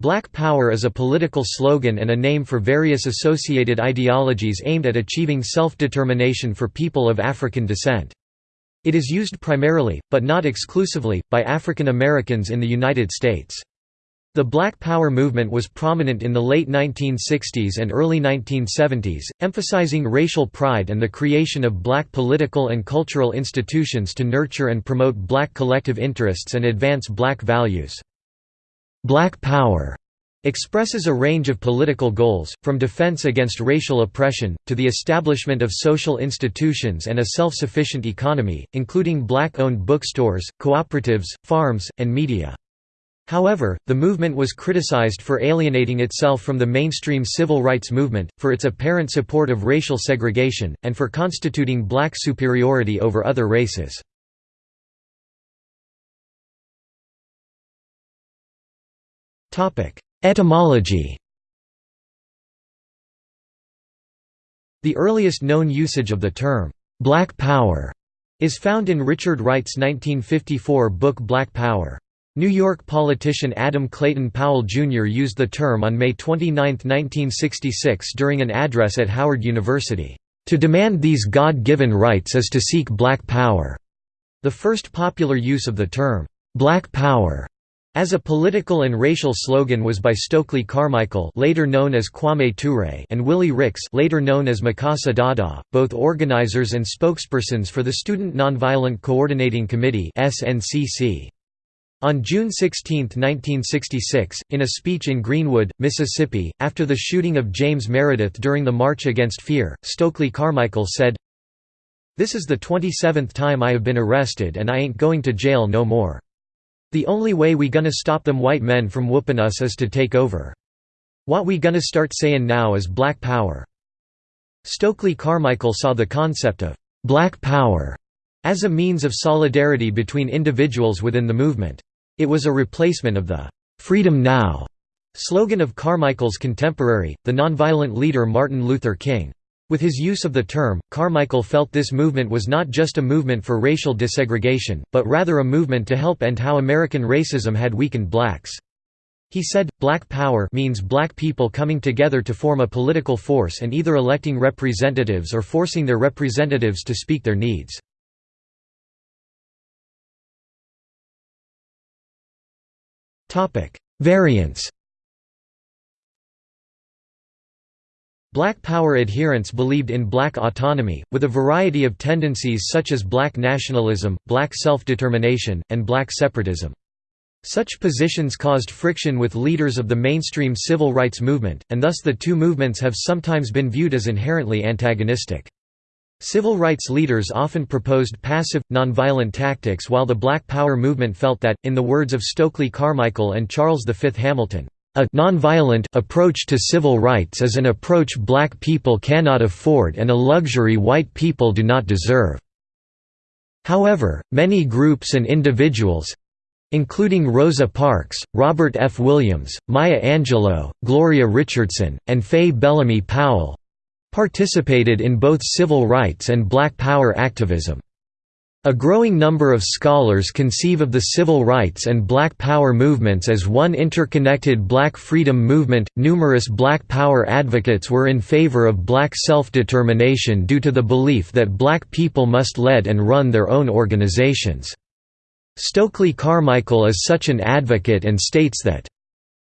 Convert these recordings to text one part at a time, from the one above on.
Black Power is a political slogan and a name for various associated ideologies aimed at achieving self-determination for people of African descent. It is used primarily, but not exclusively, by African Americans in the United States. The Black Power movement was prominent in the late 1960s and early 1970s, emphasizing racial pride and the creation of black political and cultural institutions to nurture and promote black collective interests and advance black values. Black Power expresses a range of political goals, from defense against racial oppression, to the establishment of social institutions and a self-sufficient economy, including black-owned bookstores, cooperatives, farms, and media. However, the movement was criticized for alienating itself from the mainstream civil rights movement, for its apparent support of racial segregation, and for constituting black superiority over other races. Etymology The earliest known usage of the term, "'Black Power' is found in Richard Wright's 1954 book Black Power. New York politician Adam Clayton Powell Jr. used the term on May 29, 1966 during an address at Howard University. To demand these God-given rights is to seek black power. The first popular use of the term, black power, as a political and racial slogan was by Stokely Carmichael later known as Kwame Ture and Willie Ricks later known as Mukasa Dada, both organizers and spokespersons for the Student Nonviolent Coordinating Committee On June 16, 1966, in a speech in Greenwood, Mississippi, after the shooting of James Meredith during the March Against Fear, Stokely Carmichael said, This is the 27th time I have been arrested and I ain't going to jail no more. The only way we gonna stop them white men from whoopin' us is to take over. What we gonna start sayin' now is black power. Stokely Carmichael saw the concept of black power as a means of solidarity between individuals within the movement. It was a replacement of the "'Freedom Now' slogan of Carmichael's contemporary, the nonviolent leader Martin Luther King. With his use of the term, Carmichael felt this movement was not just a movement for racial desegregation, but rather a movement to help end how American racism had weakened blacks. He said, Black Power means black people coming together to form a political force and either electing representatives or forcing their representatives to speak their needs. Variants Black Power adherents believed in black autonomy, with a variety of tendencies such as black nationalism, black self-determination, and black separatism. Such positions caused friction with leaders of the mainstream civil rights movement, and thus the two movements have sometimes been viewed as inherently antagonistic. Civil rights leaders often proposed passive, nonviolent tactics while the Black Power movement felt that, in the words of Stokely Carmichael and Charles V. Hamilton, a nonviolent approach to civil rights is an approach black people cannot afford and a luxury white people do not deserve. However, many groups and individuals including Rosa Parks, Robert F. Williams, Maya Angelou, Gloria Richardson, and Faye Bellamy Powell participated in both civil rights and black power activism. A growing number of scholars conceive of the civil rights and black power movements as one interconnected black freedom movement. Numerous black power advocates were in favor of black self-determination due to the belief that black people must lead and run their own organizations. Stokely Carmichael is such an advocate and states that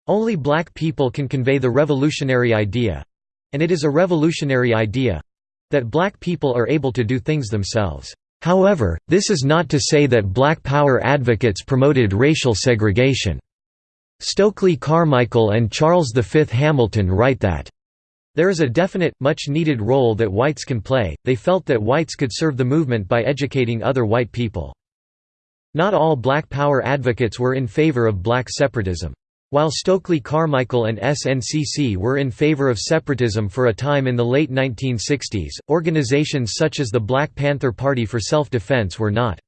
only black people can convey the revolutionary idea and it is a revolutionary idea that black people are able to do things themselves. However, this is not to say that black power advocates promoted racial segregation. Stokely Carmichael and Charles V. Hamilton write that, there is a definite, much-needed role that whites can play, they felt that whites could serve the movement by educating other white people. Not all black power advocates were in favor of black separatism. While Stokely Carmichael and SNCC were in favor of separatism for a time in the late 1960s, organizations such as the Black Panther Party for Self-Defense were not.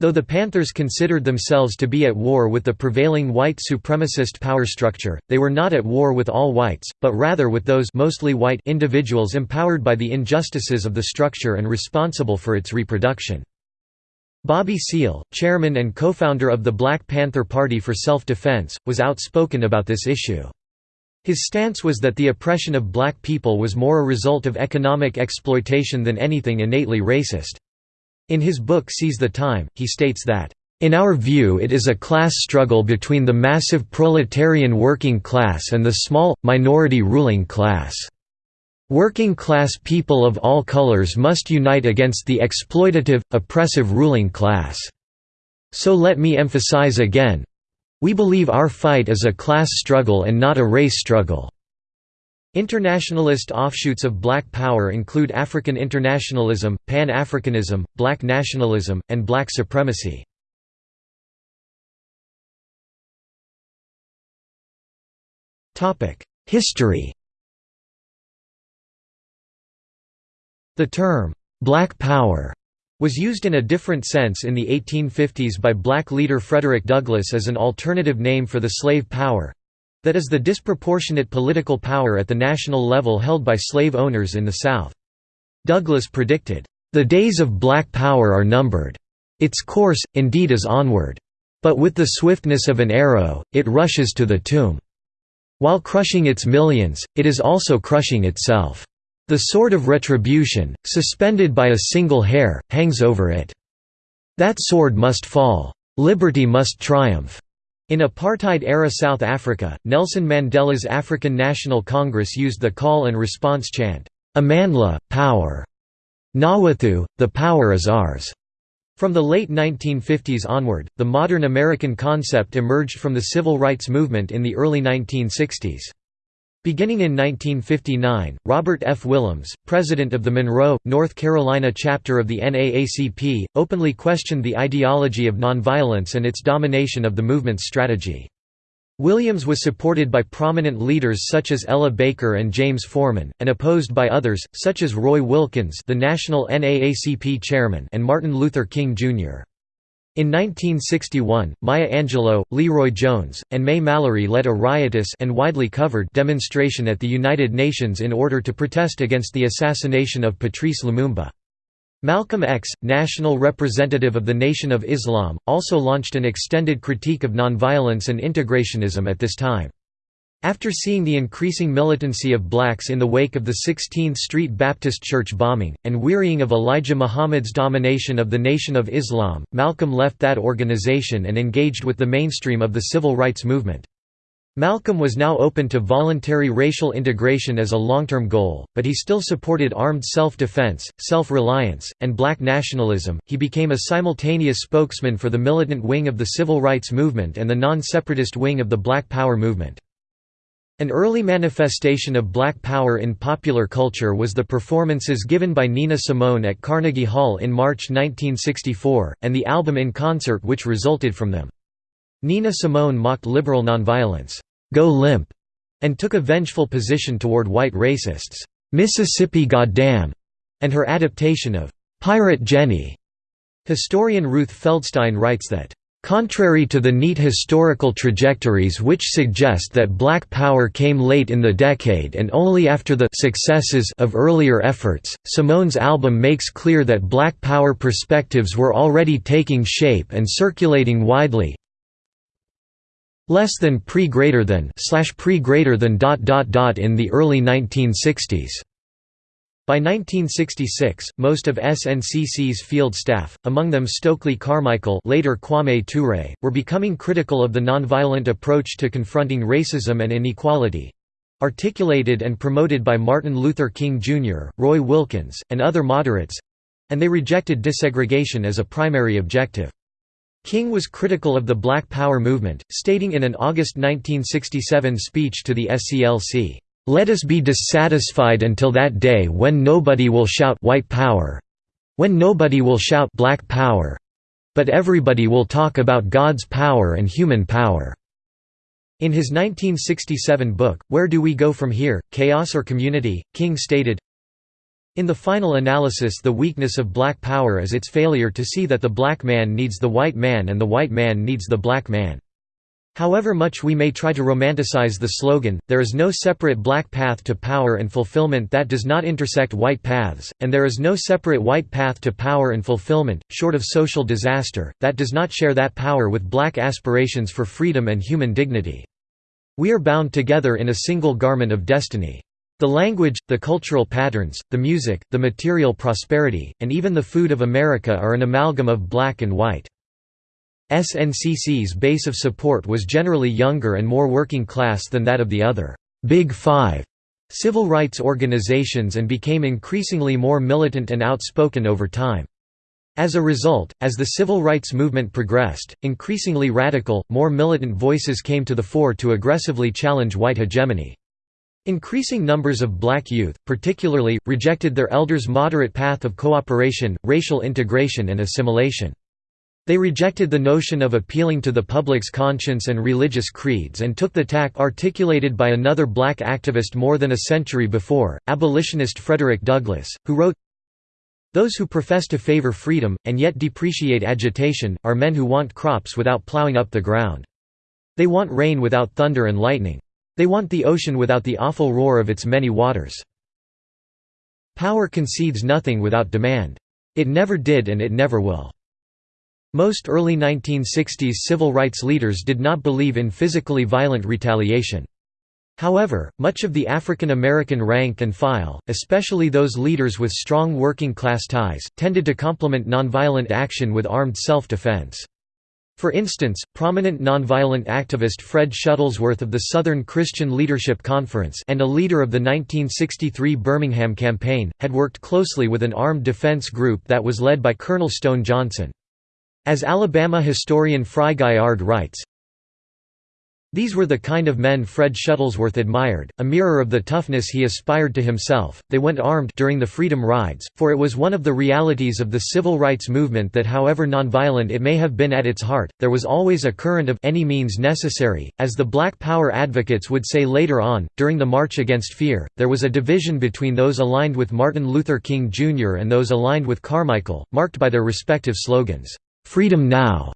Though the Panthers considered themselves to be at war with the prevailing white supremacist power structure, they were not at war with all whites, but rather with those mostly white individuals empowered by the injustices of the structure and responsible for its reproduction. Bobby Seale, chairman and co-founder of the Black Panther Party for Self-Defense, was outspoken about this issue. His stance was that the oppression of black people was more a result of economic exploitation than anything innately racist. In his book Seize the Time, he states that, "...in our view it is a class struggle between the massive proletarian working class and the small, minority ruling class." Working class people of all colors must unite against the exploitative, oppressive ruling class. So let me emphasize again, we believe our fight is a class struggle and not a race struggle. Internationalist offshoots of Black Power include African internationalism, Pan-Africanism, Black nationalism, and Black supremacy. History The term, "'Black Power' was used in a different sense in the 1850s by black leader Frederick Douglass as an alternative name for the slave power—that is the disproportionate political power at the national level held by slave owners in the South. Douglass predicted, "...the days of black power are numbered. Its course, indeed is onward. But with the swiftness of an arrow, it rushes to the tomb. While crushing its millions, it is also crushing itself." The sword of retribution, suspended by a single hair, hangs over it. That sword must fall. Liberty must triumph. In apartheid-era South Africa, Nelson Mandela's African National Congress used the call and response chant, "'Amandla, power. Ngawethu, the power is ours. From the late 1950s onward, the modern American concept emerged from the civil rights movement in the early 1960s. Beginning in 1959, Robert F. Williams, president of the Monroe, North Carolina chapter of the NAACP, openly questioned the ideology of nonviolence and its domination of the movement's strategy. Williams was supported by prominent leaders such as Ella Baker and James Forman, and opposed by others, such as Roy Wilkins the national NAACP chairman and Martin Luther King, Jr. In 1961, Maya Angelou, LeRoi Jones, and Mae Mallory led a riotous and widely covered demonstration at the United Nations in order to protest against the assassination of Patrice Lumumba. Malcolm X, national representative of the Nation of Islam, also launched an extended critique of nonviolence and integrationism at this time. After seeing the increasing militancy of blacks in the wake of the 16th Street Baptist Church bombing, and wearying of Elijah Muhammad's domination of the Nation of Islam, Malcolm left that organization and engaged with the mainstream of the civil rights movement. Malcolm was now open to voluntary racial integration as a long-term goal, but he still supported armed self-defense, self-reliance, and black nationalism. He became a simultaneous spokesman for the militant wing of the civil rights movement and the non-separatist wing of the Black Power movement. An early manifestation of black power in popular culture was the performances given by Nina Simone at Carnegie Hall in March 1964, and the album in concert which resulted from them. Nina Simone mocked liberal nonviolence, "'Go Limp' and took a vengeful position toward white racists, "'Mississippi Goddamn' and her adaptation of "'Pirate Jenny'. Historian Ruth Feldstein writes that Contrary to the neat historical trajectories which suggest that Black Power came late in the decade and only after the successes of earlier efforts, Simone's album makes clear that Black Power perspectives were already taking shape and circulating widely less than pre greater than slash pre greater than dot dot dot in the early 1960s. By 1966, most of SNCC's field staff, among them Stokely Carmichael later Kwame Ture, were becoming critical of the nonviolent approach to confronting racism and inequality—articulated and promoted by Martin Luther King Jr., Roy Wilkins, and other moderates—and they rejected desegregation as a primary objective. King was critical of the Black Power movement, stating in an August 1967 speech to the SCLC, let us be dissatisfied until that day when nobody will shout white power when nobody will shout black power but everybody will talk about God's power and human power. In his 1967 book, Where Do We Go From Here? Chaos or Community? King stated, In the final analysis the weakness of black power is its failure to see that the black man needs the white man and the white man needs the black man. However much we may try to romanticize the slogan, there is no separate black path to power and fulfillment that does not intersect white paths, and there is no separate white path to power and fulfillment, short of social disaster, that does not share that power with black aspirations for freedom and human dignity. We are bound together in a single garment of destiny. The language, the cultural patterns, the music, the material prosperity, and even the food of America are an amalgam of black and white. SNCC's base of support was generally younger and more working class than that of the other Big Five civil rights organizations and became increasingly more militant and outspoken over time. As a result, as the civil rights movement progressed, increasingly radical, more militant voices came to the fore to aggressively challenge white hegemony. Increasing numbers of black youth, particularly, rejected their elders' moderate path of cooperation, racial integration and assimilation. They rejected the notion of appealing to the public's conscience and religious creeds and took the tack articulated by another black activist more than a century before, abolitionist Frederick Douglass, who wrote, Those who profess to favor freedom, and yet depreciate agitation, are men who want crops without plowing up the ground. They want rain without thunder and lightning. They want the ocean without the awful roar of its many waters. Power concedes nothing without demand. It never did and it never will. Most early 1960s civil rights leaders did not believe in physically violent retaliation. However, much of the African American rank and file, especially those leaders with strong working class ties, tended to complement nonviolent action with armed self-defense. For instance, prominent nonviolent activist Fred Shuttlesworth of the Southern Christian Leadership Conference and a leader of the 1963 Birmingham Campaign, had worked closely with an armed defense group that was led by Colonel Stone Johnson. As Alabama historian Frye Gaillard writes, these were the kind of men Fred Shuttlesworth admired, a mirror of the toughness he aspired to himself. They went armed during the Freedom Rides, for it was one of the realities of the civil rights movement that however nonviolent it may have been at its heart, there was always a current of any means necessary. As the Black Power advocates would say later on, during the March Against Fear, there was a division between those aligned with Martin Luther King Jr. and those aligned with Carmichael, marked by their respective slogans. Freedom Now,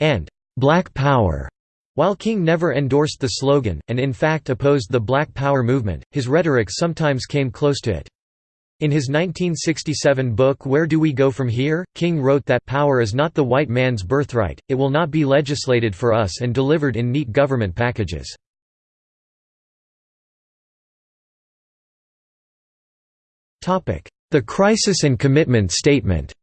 and Black Power. While King never endorsed the slogan, and in fact opposed the Black Power movement, his rhetoric sometimes came close to it. In his 1967 book Where Do We Go From Here?, King wrote that power is not the white man's birthright, it will not be legislated for us and delivered in neat government packages. The Crisis and Commitment Statement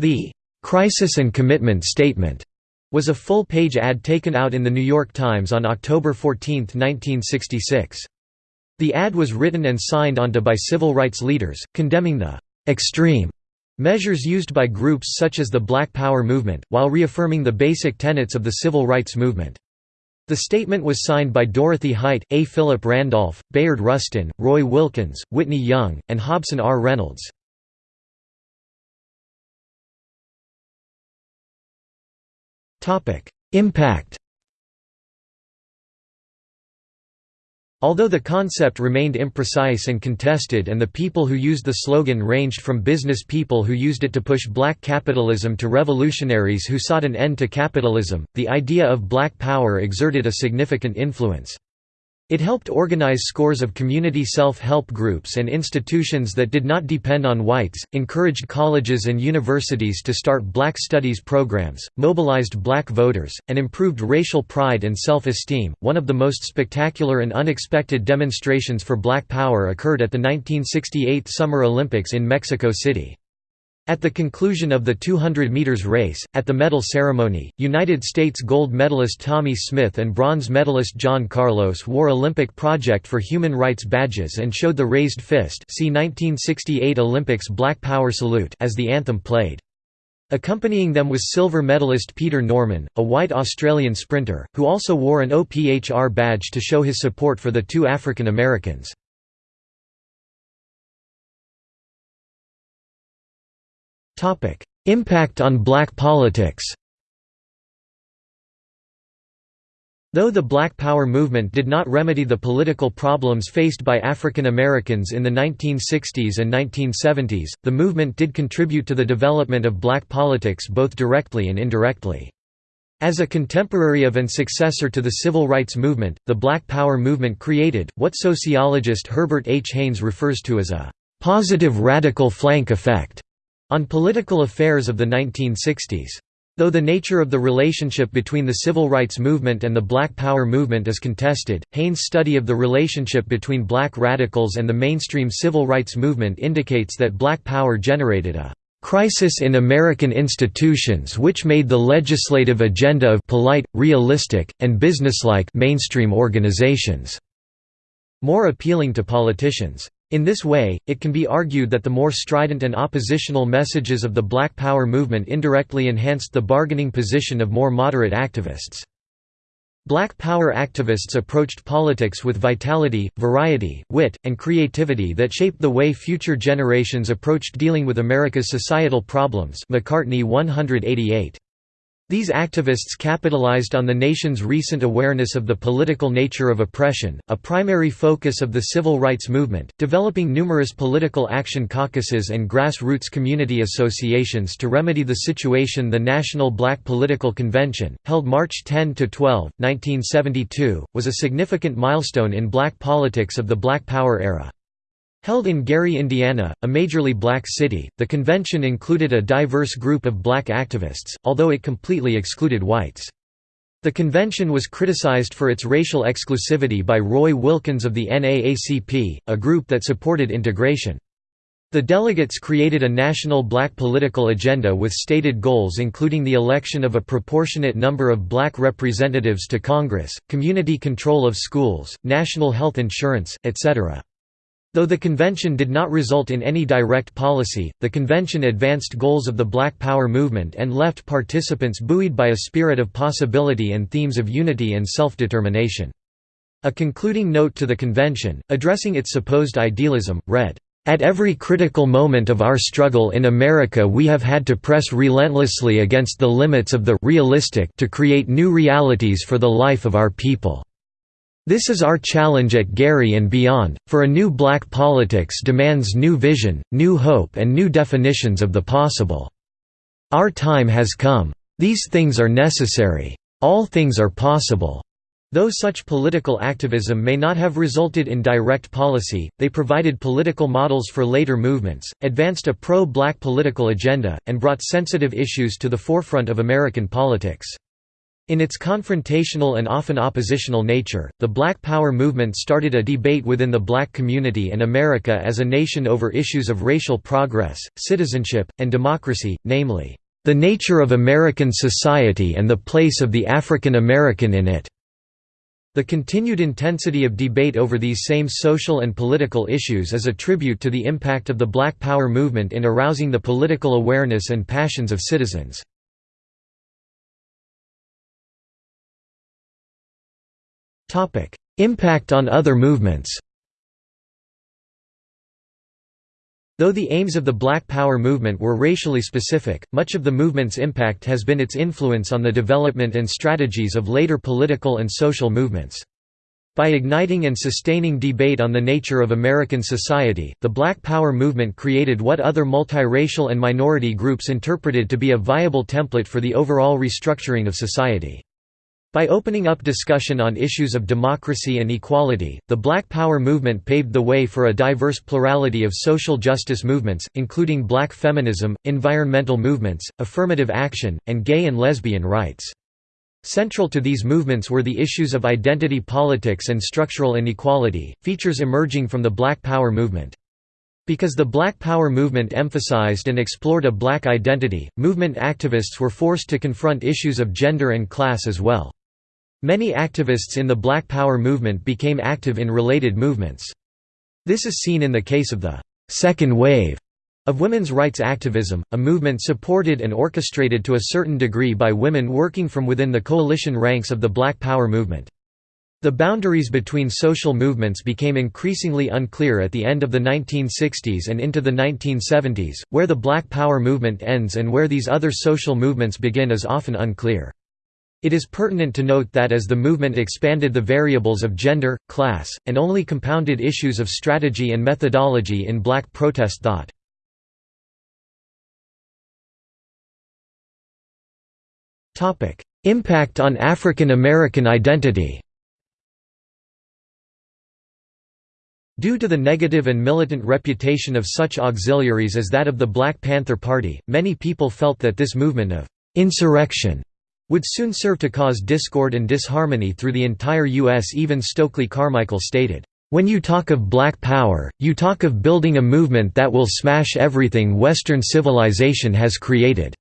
The "'Crisis and Commitment Statement' was a full-page ad taken out in The New York Times on October 14, 1966. The ad was written and signed onto by civil rights leaders, condemning the "'extreme' measures used by groups such as the Black Power movement, while reaffirming the basic tenets of the civil rights movement. The statement was signed by Dorothy Height, A. Philip Randolph, Bayard Rustin, Roy Wilkins, Whitney Young, and Hobson R. Reynolds. Impact Although the concept remained imprecise and contested and the people who used the slogan ranged from business people who used it to push black capitalism to revolutionaries who sought an end to capitalism, the idea of black power exerted a significant influence. It helped organize scores of community self-help groups and institutions that did not depend on whites, encouraged colleges and universities to start black studies programs, mobilized black voters, and improved racial pride and self-esteem. One of the most spectacular and unexpected demonstrations for black power occurred at the 1968 Summer Olympics in Mexico City. At the conclusion of the 200 meters race, at the medal ceremony, United States gold medalist Tommie Smith and bronze medalist John Carlos wore Olympic Project for Human Rights badges and showed the raised fist see 1968 Olympics Black Power Salute as the anthem played. Accompanying them was silver medalist Peter Norman, a white Australian sprinter, who also wore an OPHR badge to show his support for the two African Americans. Impact on black politics Though the Black Power movement did not remedy the political problems faced by African Americans in the 1960s and 1970s, the movement did contribute to the development of black politics both directly and indirectly. As a contemporary of and successor to the civil rights movement, the Black Power movement created, what sociologist Herbert H. Haines refers to as a «positive radical flank effect» on political affairs of the 1960s. Though the nature of the relationship between the civil rights movement and the Black Power movement is contested, Haines' study of the relationship between black radicals and the mainstream civil rights movement indicates that Black Power generated a crisis in American institutions which made the legislative agenda of polite, realistic, and businesslike mainstream organizations more appealing to politicians. In this way, it can be argued that the more strident and oppositional messages of the Black Power movement indirectly enhanced the bargaining position of more moderate activists. Black Power activists approached politics with vitality, variety, wit, and creativity that shaped the way future generations approached dealing with America's societal problems McCartney 188. These activists capitalized on the nation's recent awareness of the political nature of oppression, a primary focus of the civil rights movement, developing numerous political action caucuses and grassroots community associations to remedy the situation The National Black Political Convention, held March 10–12, 1972, was a significant milestone in black politics of the Black Power era. Held in Gary, Indiana, a majorly black city, the convention included a diverse group of black activists, although it completely excluded whites. The convention was criticized for its racial exclusivity by Roy Wilkins of the NAACP, a group that supported integration. The delegates created a national black political agenda with stated goals including the election of a proportionate number of black representatives to Congress, community control of schools, national health insurance, etc. Though the convention did not result in any direct policy, the convention advanced goals of the Black Power movement and left participants buoyed by a spirit of possibility and themes of unity and self-determination. A concluding note to the convention, addressing its supposed idealism, read, "...at every critical moment of our struggle in America we have had to press relentlessly against the limits of the realistic to create new realities for the life of our people." This is our challenge at Gary and beyond, for a new black politics demands new vision, new hope and new definitions of the possible. Our time has come. These things are necessary. All things are possible. Though such political activism may not have resulted in direct policy, they provided political models for later movements, advanced a pro-black political agenda, and brought sensitive issues to the forefront of American politics. In its confrontational and often oppositional nature, the Black Power movement started a debate within the black community and America as a nation over issues of racial progress, citizenship, and democracy, namely, "...the nature of American society and the place of the African American in it." The continued intensity of debate over these same social and political issues is a tribute to the impact of the Black Power movement in arousing the political awareness and passions of citizens. Impact on other movements Though the aims of the Black Power movement were racially specific, much of the movement's impact has been its influence on the development and strategies of later political and social movements. By igniting and sustaining debate on the nature of American society, the Black Power movement created what other multiracial and minority groups interpreted to be a viable template for the overall restructuring of society. By opening up discussion on issues of democracy and equality, the Black Power movement paved the way for a diverse plurality of social justice movements, including black feminism, environmental movements, affirmative action, and gay and lesbian rights. Central to these movements were the issues of identity politics and structural inequality, features emerging from the Black Power movement. Because the Black Power movement emphasized and explored a black identity, movement activists were forced to confront issues of gender and class as well. Many activists in the Black Power movement became active in related movements. This is seen in the case of the second wave of women's rights activism, a movement supported and orchestrated to a certain degree by women working from within the coalition ranks of the Black Power movement. The boundaries between social movements became increasingly unclear at the end of the 1960s and into the 1970s, where the Black Power movement ends and where these other social movements begin is often unclear. It is pertinent to note that as the movement expanded the variables of gender, class, and only compounded issues of strategy and methodology in black protest thought. Impact on African American identity Due to the negative and militant reputation of such auxiliaries as that of the Black Panther Party, many people felt that this movement of «insurrection» would soon serve to cause discord and disharmony through the entire U.S. Even Stokely Carmichael stated, "...when you talk of black power, you talk of building a movement that will smash everything Western civilization has created."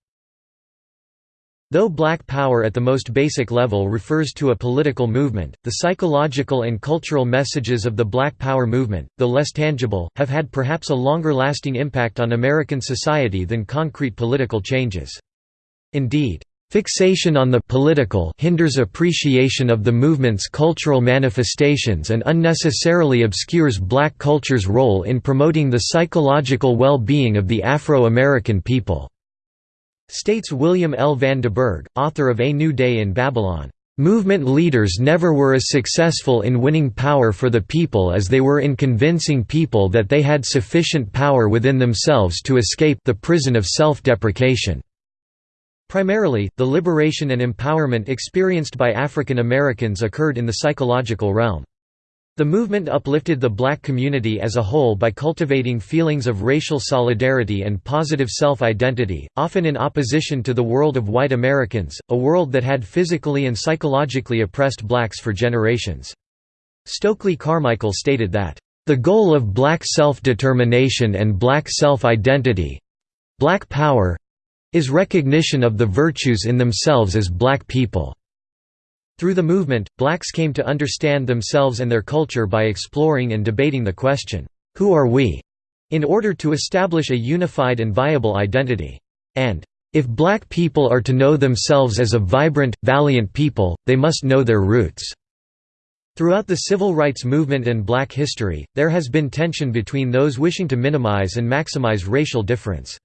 Though black power at the most basic level refers to a political movement, the psychological and cultural messages of the black power movement, though less tangible, have had perhaps a longer lasting impact on American society than concrete political changes. Indeed, Fixation on the political hinders appreciation of the movement's cultural manifestations and unnecessarily obscures black culture's role in promoting the psychological well-being of the Afro-American people. States William L. Van Deburg, author of A New Day in Babylon. Movement leaders never were as successful in winning power for the people as they were in convincing people that they had sufficient power within themselves to escape the prison of self-deprecation. Primarily, the liberation and empowerment experienced by African Americans occurred in the psychological realm. The movement uplifted the black community as a whole by cultivating feelings of racial solidarity and positive self-identity, often in opposition to the world of white Americans, a world that had physically and psychologically oppressed blacks for generations. Stokely Carmichael stated that, "...the goal of black self-determination and black self-identity—black power—is recognition of the virtues in themselves as black people." Through the movement, blacks came to understand themselves and their culture by exploring and debating the question, "'Who are we?' in order to establish a unified and viable identity. And, "'If black people are to know themselves as a vibrant, valiant people, they must know their roots." Throughout the civil rights movement and black history, there has been tension between those wishing to minimize and maximize racial difference.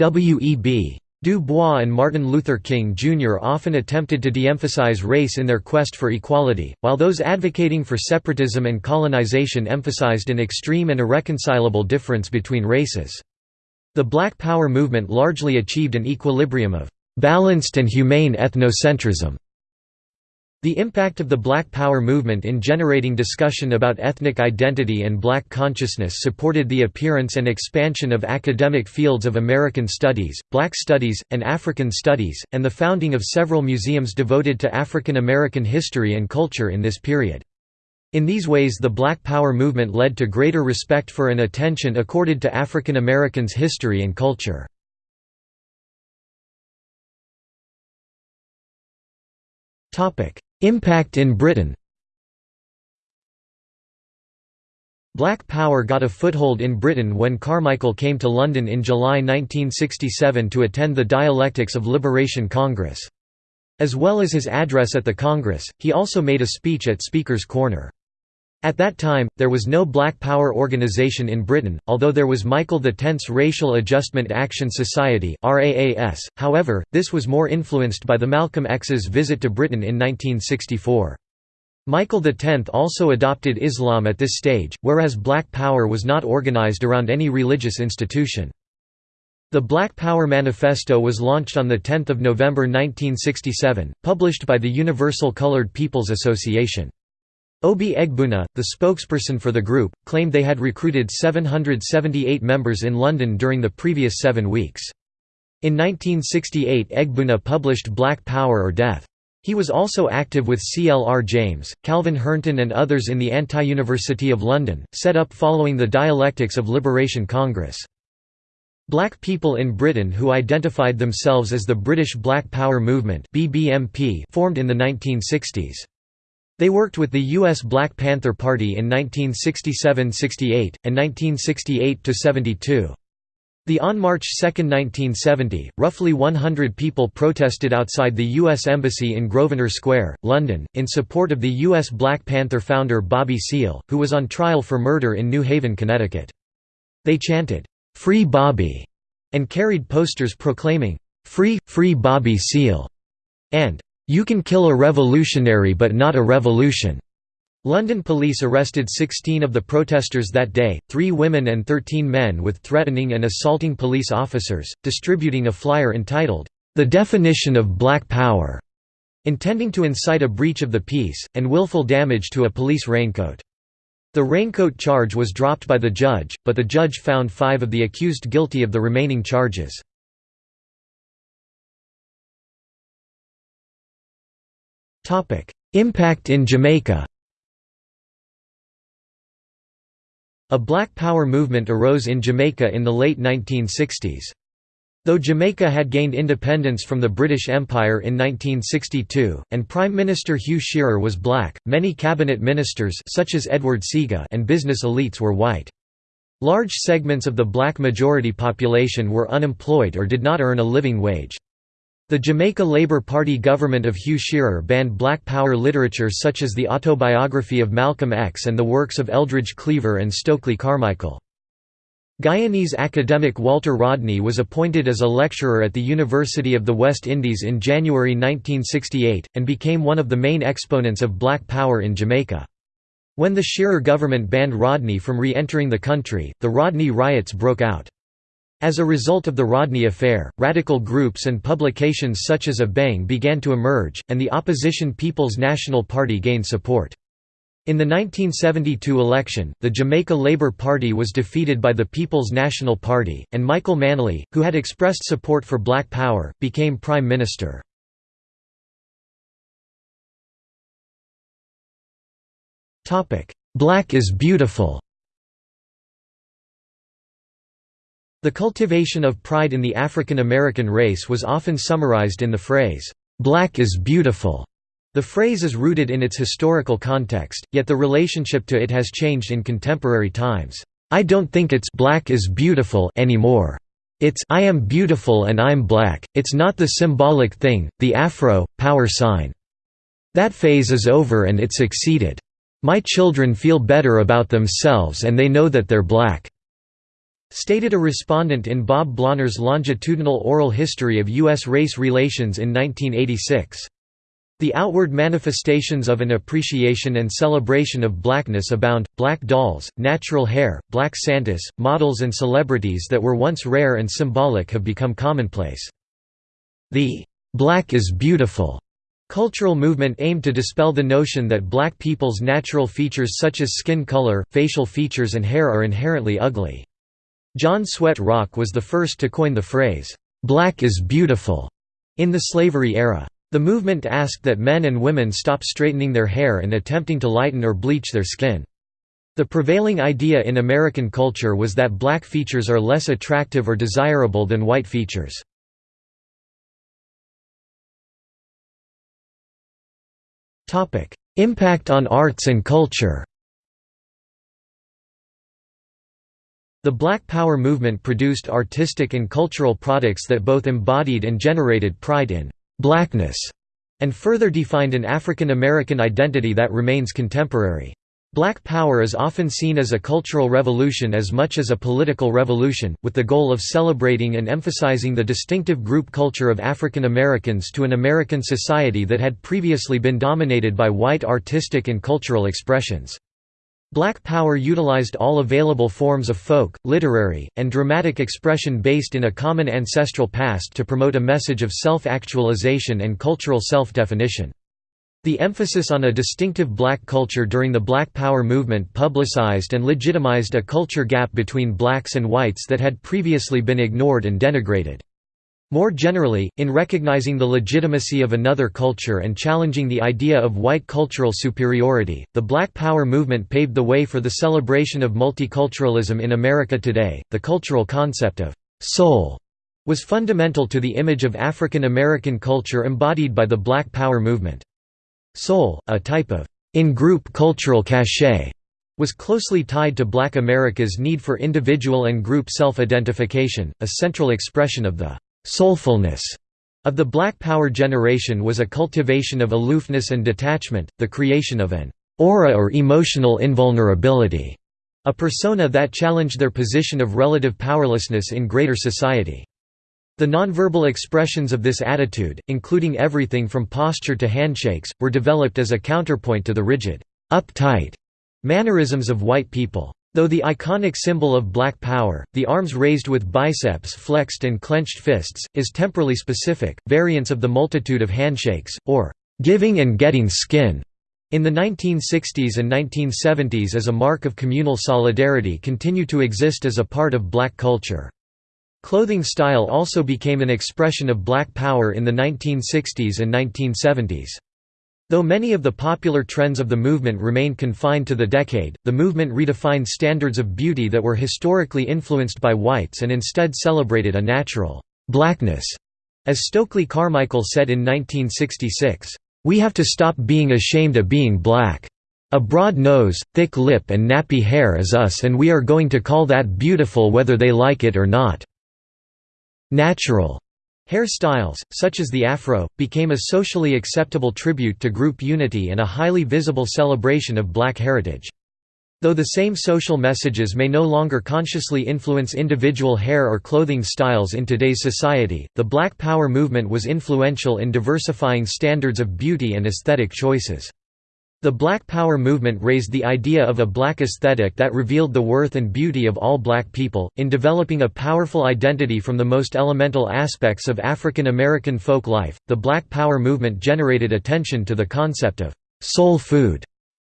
W.E.B. Du Bois and Martin Luther King Jr. often attempted to de-emphasize race in their quest for equality, while those advocating for separatism and colonization emphasized an extreme and irreconcilable difference between races. The Black Power movement largely achieved an equilibrium of «balanced and humane ethnocentrism» The impact of the Black Power movement in generating discussion about ethnic identity and black consciousness supported the appearance and expansion of academic fields of American Studies, Black Studies, and African Studies, and the founding of several museums devoted to African American history and culture in this period. In these ways the Black Power movement led to greater respect for and attention accorded to African Americans' history and culture. Impact in Britain Black Power got a foothold in Britain when Carmichael came to London in July 1967 to attend the Dialectics of Liberation Congress. As well as his address at the Congress, he also made a speech at Speaker's Corner. At that time, there was no Black Power organization in Britain, although there was Michael X's Racial Adjustment Action Society however, this was more influenced by the Malcolm X's visit to Britain in 1964. Michael X also adopted Islam at this stage, whereas Black Power was not organized around any religious institution. The Black Power Manifesto was launched on 10 November 1967, published by the Universal Colored People's Association. Obi Egbuna, the spokesperson for the group, claimed they had recruited 778 members in London during the previous seven weeks. In 1968 Egbuna published Black Power or Death. He was also active with CLR James, Calvin Hernton and others in the Anti-University of London, set up following the Dialectics of Liberation Congress. Black people in Britain who identified themselves as the British Black Power Movement formed in the 1960s. They worked with the U.S. Black Panther Party in 1967–68, and 1968–72. The on March 2, 1970, roughly 100 people protested outside the U.S. Embassy in Grosvenor Square, London, in support of the U.S. Black Panther founder Bobby Seale, who was on trial for murder in New Haven, Connecticut. They chanted, "'Free Bobby' and carried posters proclaiming, "'Free, free Bobby Seale' and you can kill a revolutionary but not a revolution." London police arrested 16 of the protesters that day, three women and 13 men with threatening and assaulting police officers, distributing a flyer entitled, "'The Definition of Black Power' intending to incite a breach of the peace, and willful damage to a police raincoat. The raincoat charge was dropped by the judge, but the judge found five of the accused guilty of the remaining charges. Impact in Jamaica A Black Power movement arose in Jamaica in the late 1960s. Though Jamaica had gained independence from the British Empire in 1962, and Prime Minister Hugh Shearer was black, many cabinet ministers such as Edward Seaga and business elites were white. Large segments of the black majority population were unemployed or did not earn a living wage. The Jamaica Labour Party government of Hugh Shearer banned Black Power literature such as the autobiography of Malcolm X and the works of Eldridge Cleaver and Stokely Carmichael. Guyanese academic Walter Rodney was appointed as a lecturer at the University of the West Indies in January 1968, and became one of the main exponents of Black Power in Jamaica. When the Shearer government banned Rodney from re-entering the country, the Rodney riots broke out. As a result of the Rodney affair, radical groups and publications such as Abeng began to emerge, and the opposition People's National Party gained support. In the 1972 election, the Jamaica Labour Party was defeated by the People's National Party, and Michael Manley, who had expressed support for Black Power, became Prime Minister. Black is beautiful The cultivation of pride in the African American race was often summarized in the phrase, "'Black is beautiful'". The phrase is rooted in its historical context, yet the relationship to it has changed in contemporary times. I don't think it's black is beautiful anymore. It's I am beautiful and I'm black. It's not the symbolic thing, the afro power sign. That phase is over and it succeeded. My children feel better about themselves and they know that they're black stated a respondent in Bob Blauner's longitudinal oral history of U.S. race relations in 1986. The outward manifestations of an appreciation and celebration of blackness abound, black dolls, natural hair, black Santas, models and celebrities that were once rare and symbolic have become commonplace. The "'Black is Beautiful' cultural movement aimed to dispel the notion that black people's natural features such as skin color, facial features and hair are inherently ugly. John Swett Rock was the first to coin the phrase, "'Black is beautiful' in the slavery era. The movement asked that men and women stop straightening their hair and attempting to lighten or bleach their skin. The prevailing idea in American culture was that black features are less attractive or desirable than white features. Impact on arts and culture The Black Power movement produced artistic and cultural products that both embodied and generated pride in «blackness» and further defined an African American identity that remains contemporary. Black Power is often seen as a cultural revolution as much as a political revolution, with the goal of celebrating and emphasizing the distinctive group culture of African Americans to an American society that had previously been dominated by white artistic and cultural expressions. Black Power utilized all available forms of folk, literary, and dramatic expression based in a common ancestral past to promote a message of self-actualization and cultural self-definition. The emphasis on a distinctive black culture during the Black Power movement publicized and legitimized a culture gap between blacks and whites that had previously been ignored and denigrated. More generally, in recognizing the legitimacy of another culture and challenging the idea of white cultural superiority, the Black Power movement paved the way for the celebration of multiculturalism in America today. The cultural concept of soul was fundamental to the image of African American culture embodied by the Black Power movement. Soul, a type of in-group cultural cachet, was closely tied to Black America's need for individual and group self-identification, a central expression of the Soulfulness of the Black Power generation was a cultivation of aloofness and detachment, the creation of an aura or emotional invulnerability, a persona that challenged their position of relative powerlessness in greater society. The nonverbal expressions of this attitude, including everything from posture to handshakes, were developed as a counterpoint to the rigid, uptight mannerisms of white people. Though the iconic symbol of Black Power, the arms raised with biceps flexed and clenched fists, is temporally specific, variants of the multitude of handshakes, or giving and getting skin in the 1960s and 1970s as a mark of communal solidarity continue to exist as a part of black culture. Clothing style also became an expression of black power in the 1960s and 1970s. Though many of the popular trends of the movement remained confined to the decade, the movement redefined standards of beauty that were historically influenced by whites and instead celebrated a natural blackness. As Stokely Carmichael said in 1966, we have to stop being ashamed of being black. A broad nose, thick lip and nappy hair is us and we are going to call that beautiful whether they like it or not." Natural hairstyles, such as the afro, became a socially acceptable tribute to group unity and a highly visible celebration of black heritage. Though the same social messages may no longer consciously influence individual hair or clothing styles in today's society, the Black Power movement was influential in diversifying standards of beauty and aesthetic choices. The Black Power movement raised the idea of a black aesthetic that revealed the worth and beauty of all black people, in developing a powerful identity from the most elemental aspects of African American folk life. The Black Power movement generated attention to the concept of soul food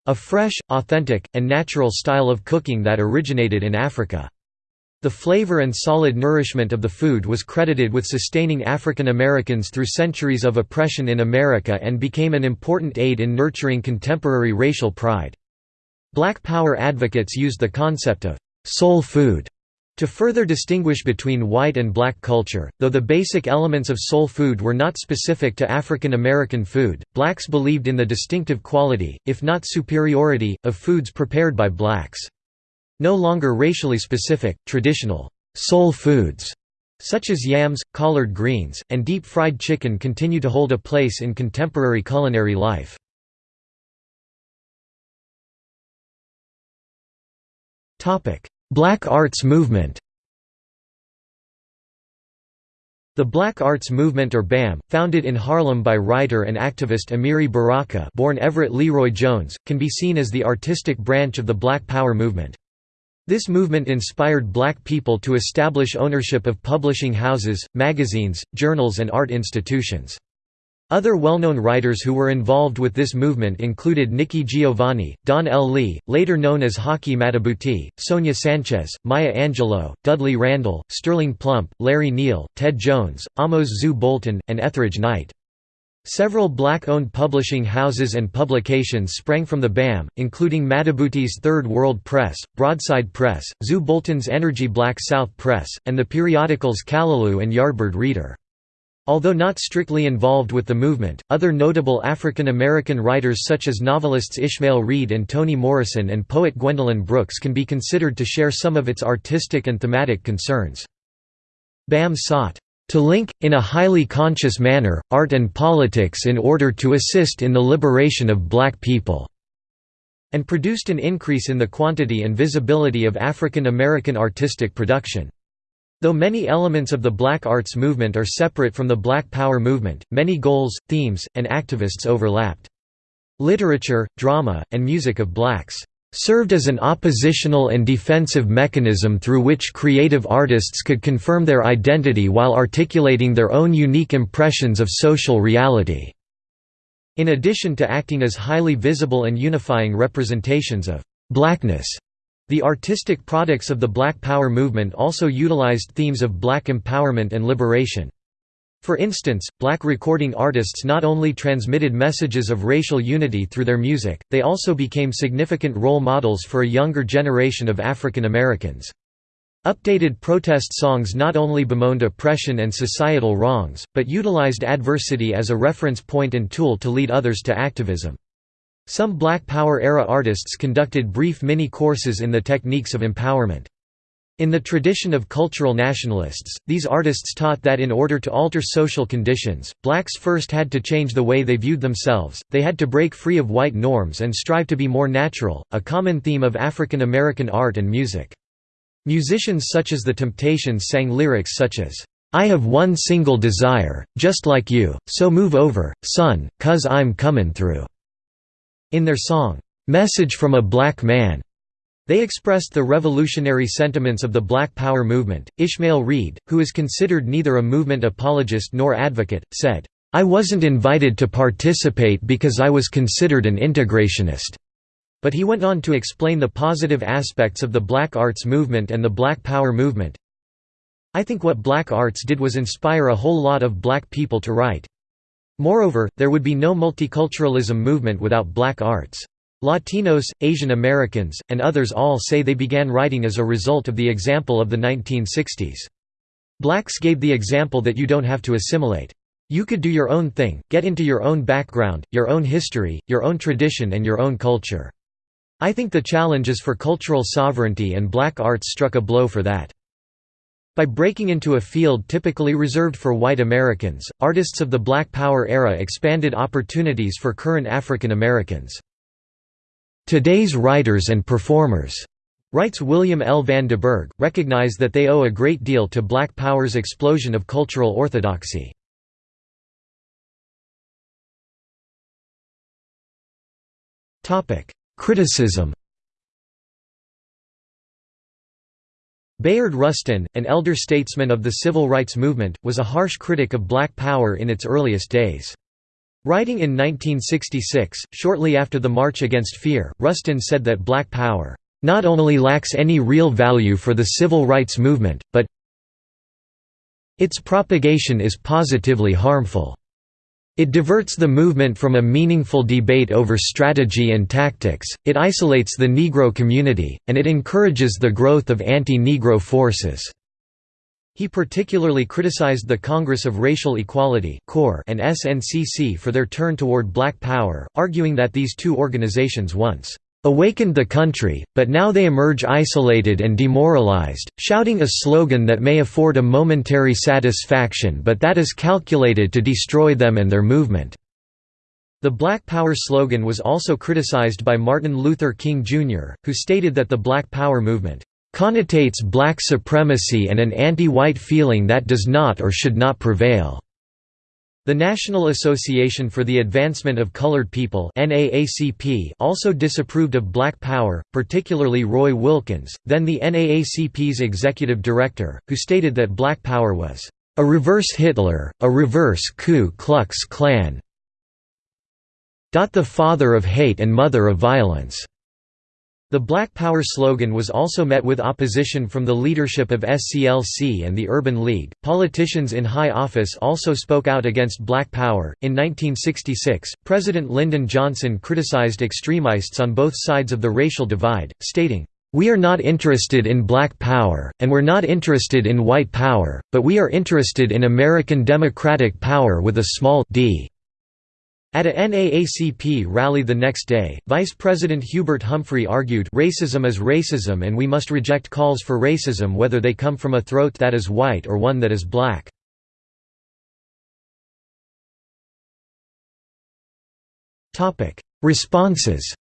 a fresh, authentic, and natural style of cooking that originated in Africa. The flavor and solid nourishment of the food was credited with sustaining African Americans through centuries of oppression in America and became an important aid in nurturing contemporary racial pride. Black Power advocates used the concept of «soul food» To further distinguish between white and black culture, though the basic elements of soul food were not specific to African American food, blacks believed in the distinctive quality, if not superiority, of foods prepared by blacks. No longer racially specific, traditional soul foods such as yams, collard greens, and deep-fried chicken continue to hold a place in contemporary culinary life. Black Arts Movement The Black Arts Movement or BAM, founded in Harlem by writer and activist Amiri Baraka born Everett LeRoi Jones, can be seen as the artistic branch of the Black Power movement. This movement inspired black people to establish ownership of publishing houses, magazines, journals and art institutions. Other well-known writers who were involved with this movement included Nikki Giovanni, Don L. Lee, later known as Haki Madhubuti, Sonia Sanchez, Maya Angelou, Dudley Randall, Sterling Plumpp, Larry Neal, Ted Joans, Amos Zu Bolton, and Etheridge Knight. Several black-owned publishing houses and publications sprang from the BAM, including Madhubuti's Third World Press, Broadside Press, Zu Bolton's Energy Black South Press, and the periodicals Callaloo and Yardbird Reader. Although not strictly involved with the movement, other notable African American writers such as novelists Ishmael Reed and Toni Morrison and poet Gwendolyn Brooks can be considered to share some of its artistic and thematic concerns. BAM sought to link, in a highly conscious manner, art and politics in order to assist in the liberation of black people", and produced an increase in the quantity and visibility of African American artistic production. Though many elements of the Black Arts movement are separate from the Black Power movement, many goals, themes, and activists overlapped. Literature, drama, and music of blacks served as an oppositional and defensive mechanism through which creative artists could confirm their identity while articulating their own unique impressions of social reality. In addition to acting as highly visible and unifying representations of blackness the artistic products of the Black Power movement also utilized themes of black empowerment and liberation. For instance, black recording artists not only transmitted messages of racial unity through their music, they also became significant role models for a younger generation of African Americans. Updated protest songs not only bemoaned oppression and societal wrongs, but utilized adversity as a reference point and tool to lead others to activism. Some Black Power-era artists conducted brief mini-courses in the techniques of empowerment. In the tradition of cultural nationalists, these artists taught that in order to alter social conditions, blacks first had to change the way they viewed themselves, they had to break free of white norms and strive to be more natural, a common theme of African American art and music. Musicians such as The Temptations sang lyrics such as, "'I have one single desire, just like you, so move over, son, cuz I'm comin' through'." In their song, "'Message from a Black Man' They expressed the revolutionary sentiments of the Black Power movement. Ishmael Reed, who is considered neither a movement apologist nor advocate, said, I wasn't invited to participate because I was considered an integrationist." But he went on to explain the positive aspects of the black arts movement and the black power movement. I think what black arts did was inspire a whole lot of black people to write. Moreover, there would be no multiculturalism movement without black arts. Latinos, Asian Americans, and others all say they began writing as a result of the example of the 1960s. Blacks gave the example that you don't have to assimilate. You could do your own thing, get into your own background, your own history, your own tradition and your own culture. I think the challenges for cultural sovereignty and black arts struck a blow for that. By breaking into a field typically reserved for white Americans, artists of the Black Power era expanded opportunities for current African Americans. Today's writers and performers, writes William L. Van Deburg, recognize that they owe a great deal to Black Power's explosion of cultural orthodoxy. Criticism Bayard Rustin, an elder statesman of the civil rights movement, was a harsh critic of black power in its earliest days. Writing in 1966, shortly after the March Against Fear, Rustin said that black power, "...not only lacks any real value for the civil rights movement, but its propagation is positively harmful." It diverts the movement from a meaningful debate over strategy and tactics, it isolates the Negro community, and it encourages the growth of anti-Negro forces. He particularly criticized the Congress of Racial Equality and SNCC for their turn toward black power, arguing that these two organizations once awakened the country, but now they emerge isolated and demoralized, shouting a slogan that may afford a momentary satisfaction but that is calculated to destroy them and their movement." The Black Power slogan was also criticized by Martin Luther King Jr., who stated that the Black Power movement "...connotates black supremacy and an anti-white feeling that does not or should not prevail." The National Association for the Advancement of Colored People also disapproved of black power, particularly Roy Wilkins, then the NAACP's executive director, who stated that black power was a reverse Hitler, a reverse Ku Klux Klan. The father of hate and mother of violence. The Black Power slogan was also met with opposition from the leadership of SCLC and the Urban League. Politicians in high office also spoke out against Black Power. In 1966, President Lyndon Johnson criticized extremists on both sides of the racial divide, stating, We are not interested in black power, and we're not interested in white power, but we are interested in American democratic power with a small d. At a NAACP rally the next day, Vice President Hubert Humphrey argued racism is racism and we must reject calls for racism whether they come from a throat that is white or one that is black. Responses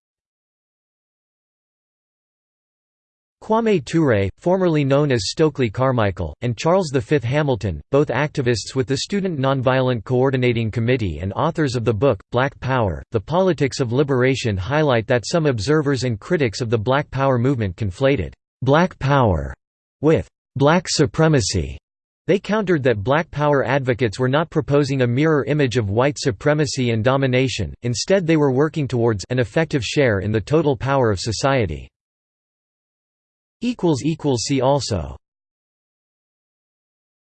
Kwame Ture, formerly known as Stokely Carmichael, and Charles V. Hamilton, both activists with the Student Nonviolent Coordinating Committee and authors of the book, Black Power, The Politics of Liberation highlight that some observers and critics of the Black Power movement conflated «black power» with «black supremacy». They countered that Black Power advocates were not proposing a mirror image of white supremacy and domination, instead they were working towards an effective share in the total power of society. See also